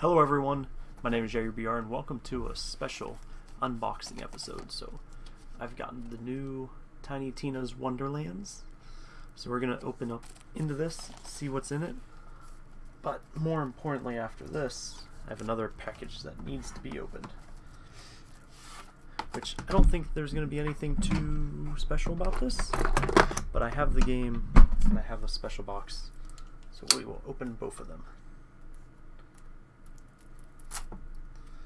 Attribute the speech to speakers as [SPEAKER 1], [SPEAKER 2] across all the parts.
[SPEAKER 1] Hello everyone, my name is Jerry BR and welcome to a special unboxing episode. So I've gotten the new Tiny Tina's Wonderlands. So we're going to open up into this, see what's in it. But more importantly after this, I have another package that needs to be opened. Which I don't think there's going to be anything too special about this. But I have the game and I have a special box. So we will open both of them. Now, just the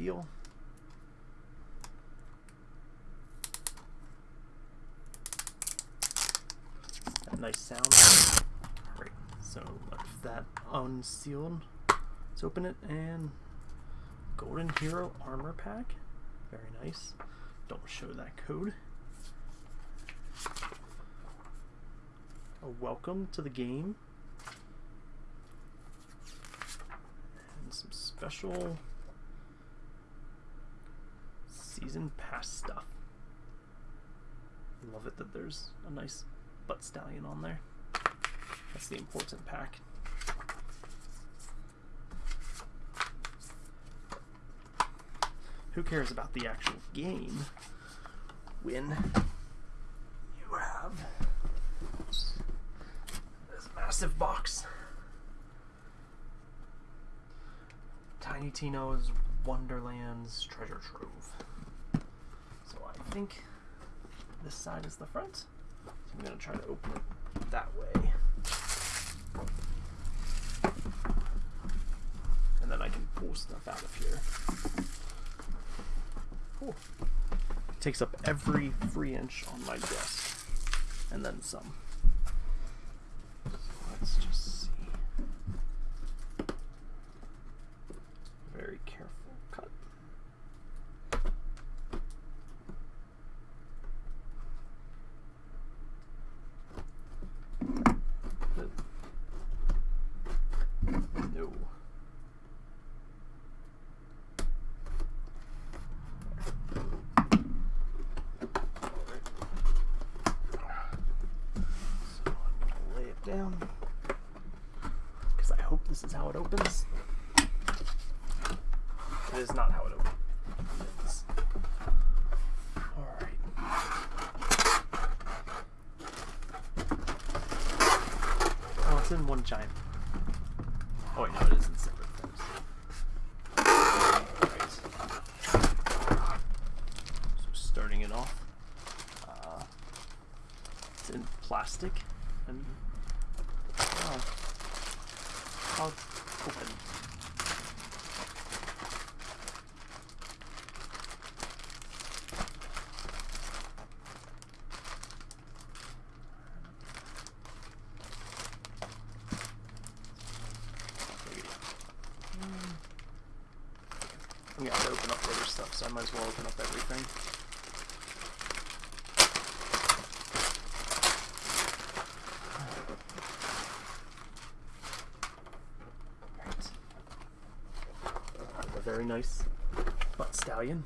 [SPEAKER 1] seal. Nice sound. Great. So left that unsealed. Let's open it and Golden Hero Armor Pack. Very nice. Don't show that code. A welcome to the game. And some special season pass stuff. Love it that there's a nice butt stallion on there. That's the important pack. Who cares about the actual game when you have this massive box? Tiny Tina's Wonderlands treasure trove. So I think this side is the front. So I'm going to try to open it that way. And then I can pull stuff out of here. Cool. Takes up every free inch on my desk. And then some. So let's just see. Very careful cut. No. So I'm gonna lay it down because I hope this is how it opens. It is not how it opens. Alright. Oh, it's in one giant. Oh wait, no, it is in separate things. Alright. So starting it off. Uh, it's in plastic and oh, how open. Maybe. Hmm. I'm gonna open up other stuff, so I might as well open up everything. Right. A very nice butt stallion.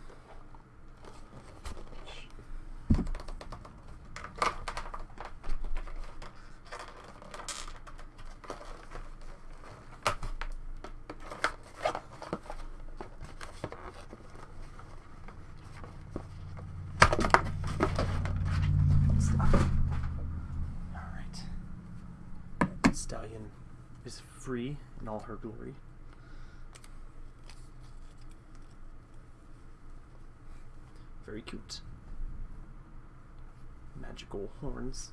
[SPEAKER 1] in all her glory. Very cute. Magical horns.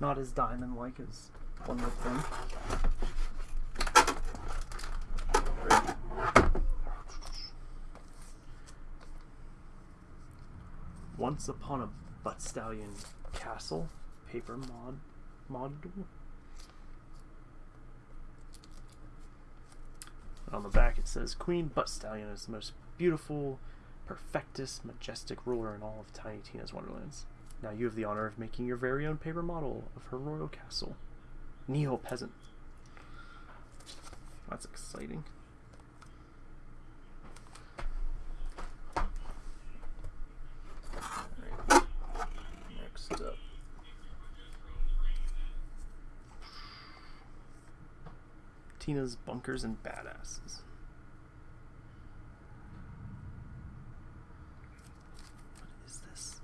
[SPEAKER 1] Not as diamond-like as one would think. Once Upon a Butt Stallion Castle paper mod module. On the back it says, Queen Butt Stallion is the most beautiful, perfectest, majestic ruler in all of Tiny Tina's Wonderlands. Now you have the honor of making your very own paper model of her royal castle. Neo Peasant. That's exciting. Tina's Bunkers and Badasses. What is this?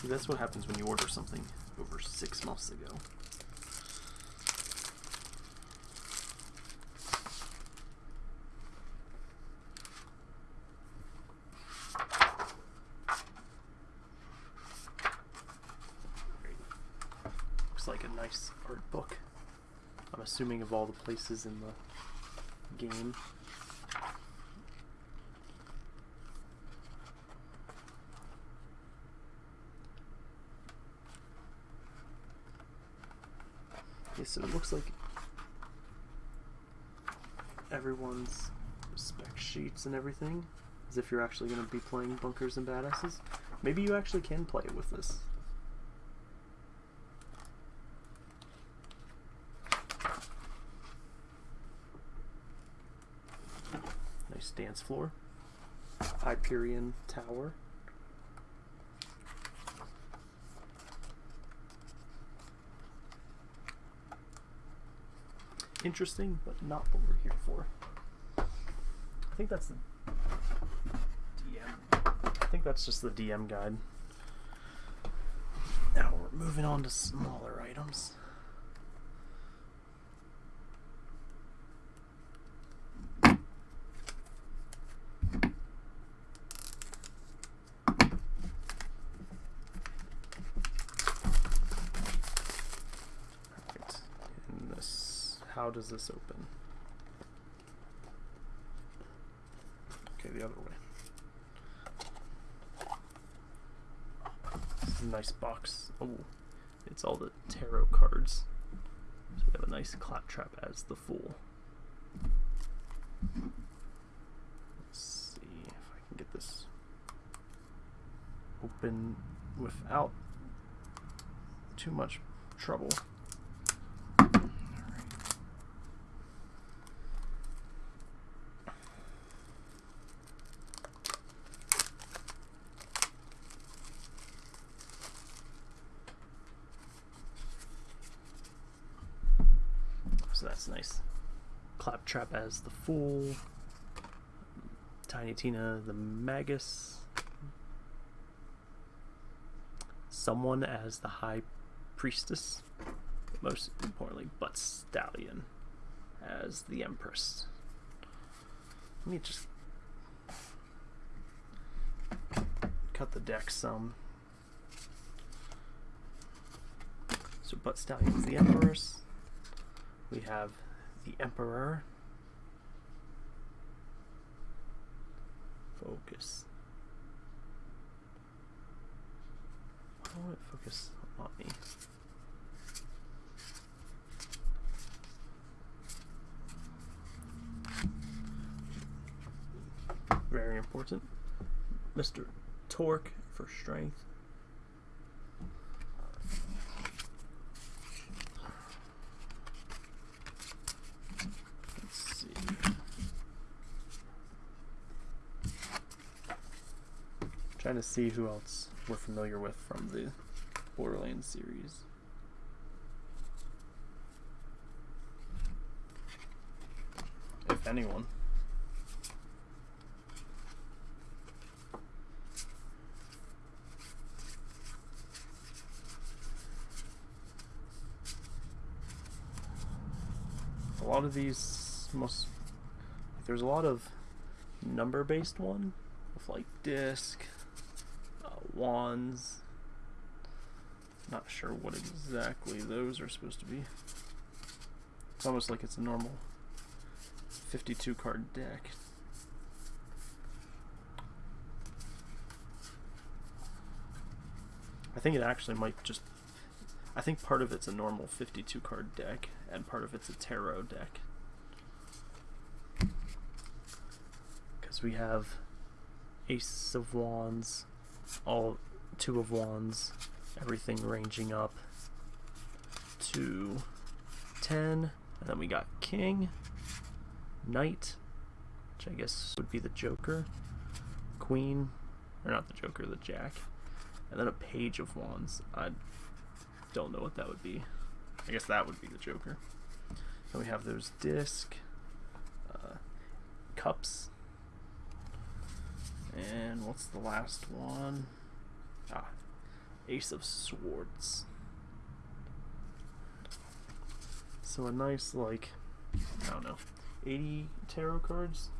[SPEAKER 1] See, that's what happens when you order something over six months ago. Great. Looks like a book. I'm assuming of all the places in the game. Okay, so it looks like everyone's spec sheets and everything, as if you're actually going to be playing Bunkers and Badasses. Maybe you actually can play it with this. Nice dance floor. Hyperion Tower. Interesting, but not what we're here for. I think that's the DM. I think that's just the DM guide. Now we're moving on to smaller items. Alright, and this, how does this open? Okay, the other way. This is a nice box. Oh, it's all the tarot cards. So we have a nice claptrap as the fool. Let's see if I can get this open without too much trouble. Alright. So that's nice. Claptrap as the Fool. Tiny Tina the Magus. Someone as the High Priestess. Most importantly, Butt Stallion as the Empress. Let me just cut the deck some. So Butt Stallion is the Empress. We have the Emperor. Focus. Why won't it focus on me? Very important. Mr. Torgue for strength. Let's see. Trying to see who else we're familiar with from the Borderlands series. If anyone. a lot of these most there's a lot of number based one with like disc wands. Not sure what exactly those are supposed to be. It's almost like it's a normal 52 card deck. I think it actually might just I think part of it's a normal 52 card deck, and part of it's a tarot deck. Because we have Ace of Wands, all Two of Wands, everything ranging up to 10. And then we got King, Knight, which I guess would be the Joker, Queen, or not the Joker, the Jack, and then a Page of Wands. I don't know what that would be. I guess that would be the Joker. Then we have those disc, uh, cups, and what's the last one? Ah, Ace of Swords. So a nice, like, I don't know, 80 tarot cards?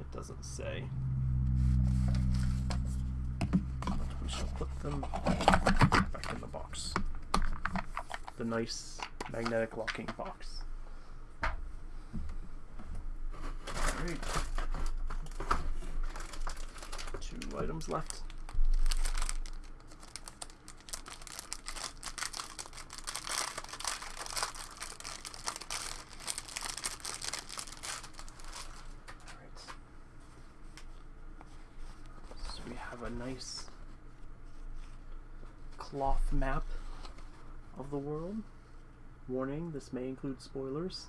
[SPEAKER 1] It doesn't say. We shall put them back in the box. The nice magnetic locking box. Alright. Items left. So we have a nice cloth map of the world. Warning, this may include spoilers.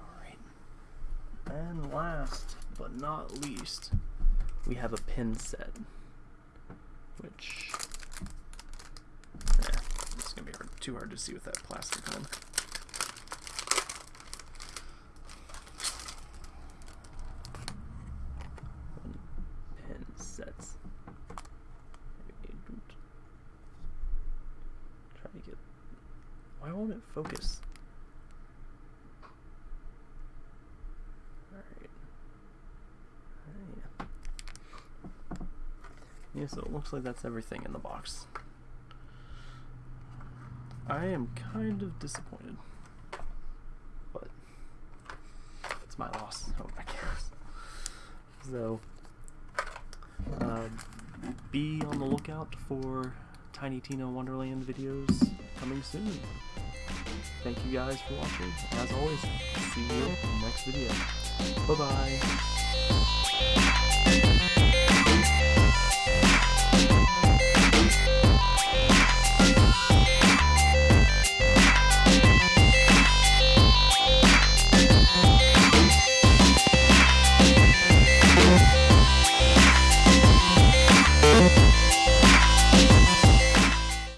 [SPEAKER 1] Alright. And last but not least, we have a pin set. Which eh, it's gonna be hard, too hard to see with that plastic on. Pin sets. Try to get. Why won't it focus? Alright. Yeah. Yeah, so it looks like that's everything in the box. I am kind of disappointed. But it's my loss, oh, I guess. So um, be on the lookout for Tiny Tina Wonderland videos coming soon. Thank you guys for watching. As always, see you in the next video. Bye bye.